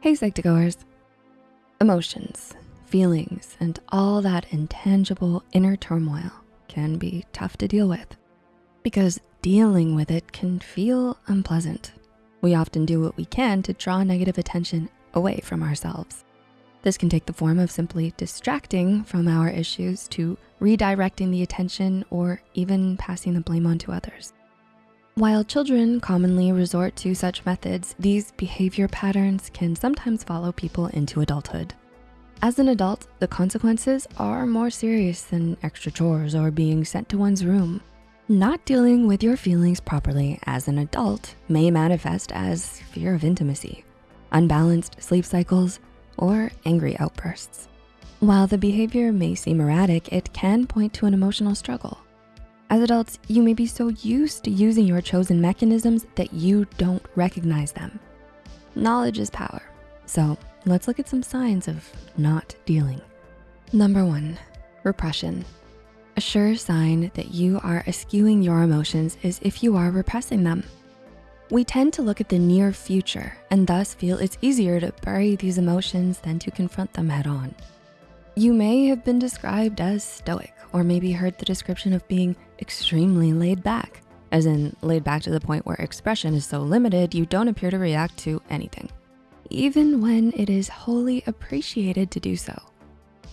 Hey Psych2Goers. Emotions, feelings, and all that intangible inner turmoil can be tough to deal with because dealing with it can feel unpleasant. We often do what we can to draw negative attention away from ourselves. This can take the form of simply distracting from our issues to redirecting the attention or even passing the blame on to others. While children commonly resort to such methods, these behavior patterns can sometimes follow people into adulthood. As an adult, the consequences are more serious than extra chores or being sent to one's room. Not dealing with your feelings properly as an adult may manifest as fear of intimacy, unbalanced sleep cycles, or angry outbursts. While the behavior may seem erratic, it can point to an emotional struggle. As adults, you may be so used to using your chosen mechanisms that you don't recognize them. Knowledge is power. So let's look at some signs of not dealing. Number one, repression. A sure sign that you are eschewing your emotions is if you are repressing them. We tend to look at the near future and thus feel it's easier to bury these emotions than to confront them head on. You may have been described as stoic or maybe heard the description of being extremely laid back, as in laid back to the point where expression is so limited you don't appear to react to anything, even when it is wholly appreciated to do so.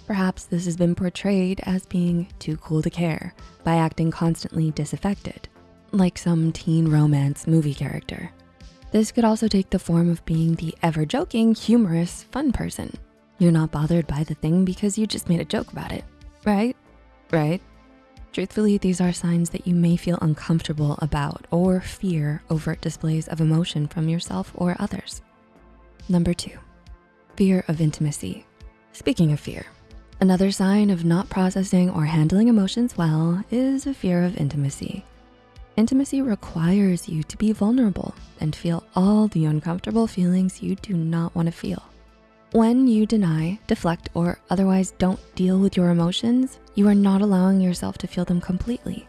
Perhaps this has been portrayed as being too cool to care by acting constantly disaffected like some teen romance movie character. This could also take the form of being the ever-joking, humorous, fun person. You're not bothered by the thing because you just made a joke about it, right? Right? Truthfully, these are signs that you may feel uncomfortable about or fear overt displays of emotion from yourself or others. Number two, fear of intimacy. Speaking of fear, another sign of not processing or handling emotions well is a fear of intimacy. Intimacy requires you to be vulnerable and feel all the uncomfortable feelings you do not wanna feel. When you deny, deflect, or otherwise don't deal with your emotions, you are not allowing yourself to feel them completely.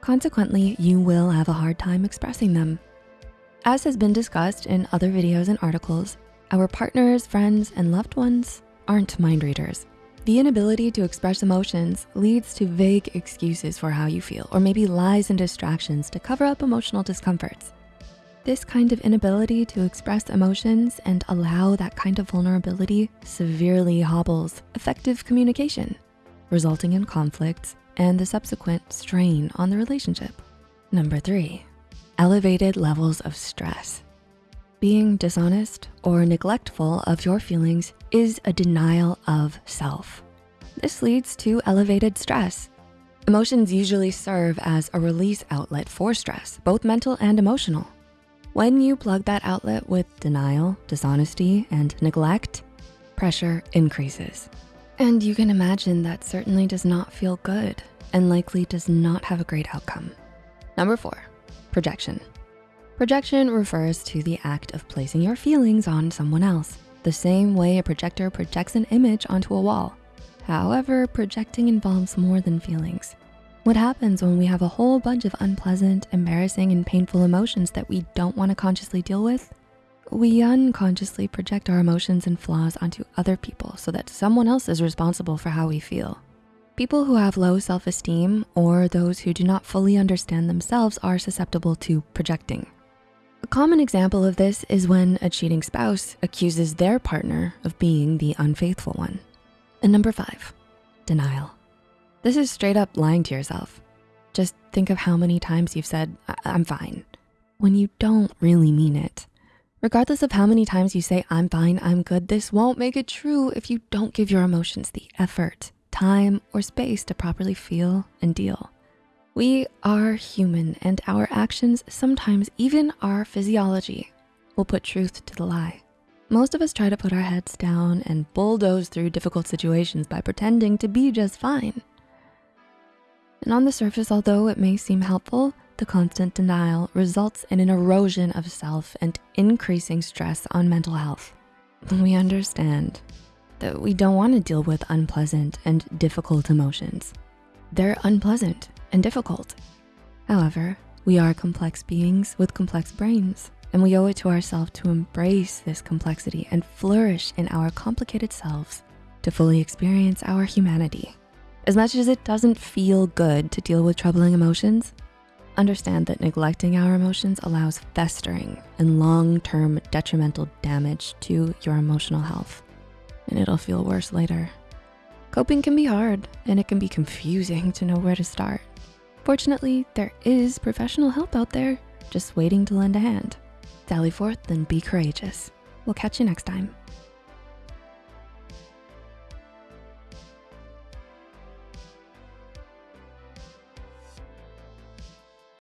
Consequently, you will have a hard time expressing them. As has been discussed in other videos and articles, our partners, friends, and loved ones aren't mind readers. The inability to express emotions leads to vague excuses for how you feel or maybe lies and distractions to cover up emotional discomforts. This kind of inability to express emotions and allow that kind of vulnerability severely hobbles effective communication, resulting in conflicts and the subsequent strain on the relationship. Number three, elevated levels of stress. Being dishonest or neglectful of your feelings is a denial of self. This leads to elevated stress. Emotions usually serve as a release outlet for stress, both mental and emotional. When you plug that outlet with denial, dishonesty, and neglect, pressure increases. And you can imagine that certainly does not feel good and likely does not have a great outcome. Number four, projection. Projection refers to the act of placing your feelings on someone else, the same way a projector projects an image onto a wall. However, projecting involves more than feelings. What happens when we have a whole bunch of unpleasant, embarrassing, and painful emotions that we don't wanna consciously deal with? We unconsciously project our emotions and flaws onto other people so that someone else is responsible for how we feel. People who have low self-esteem or those who do not fully understand themselves are susceptible to projecting. A common example of this is when a cheating spouse accuses their partner of being the unfaithful one. And number five, denial. This is straight up lying to yourself. Just think of how many times you've said, I'm fine, when you don't really mean it. Regardless of how many times you say, I'm fine, I'm good, this won't make it true if you don't give your emotions the effort, time, or space to properly feel and deal. We are human and our actions, sometimes even our physiology, will put truth to the lie. Most of us try to put our heads down and bulldoze through difficult situations by pretending to be just fine. And on the surface, although it may seem helpful, the constant denial results in an erosion of self and increasing stress on mental health. We understand that we don't wanna deal with unpleasant and difficult emotions. They're unpleasant and difficult. However, we are complex beings with complex brains, and we owe it to ourselves to embrace this complexity and flourish in our complicated selves to fully experience our humanity. As much as it doesn't feel good to deal with troubling emotions, understand that neglecting our emotions allows festering and long-term detrimental damage to your emotional health, and it'll feel worse later. Coping can be hard and it can be confusing to know where to start. Fortunately, there is professional help out there just waiting to lend a hand. Sally forth and be courageous. We'll catch you next time.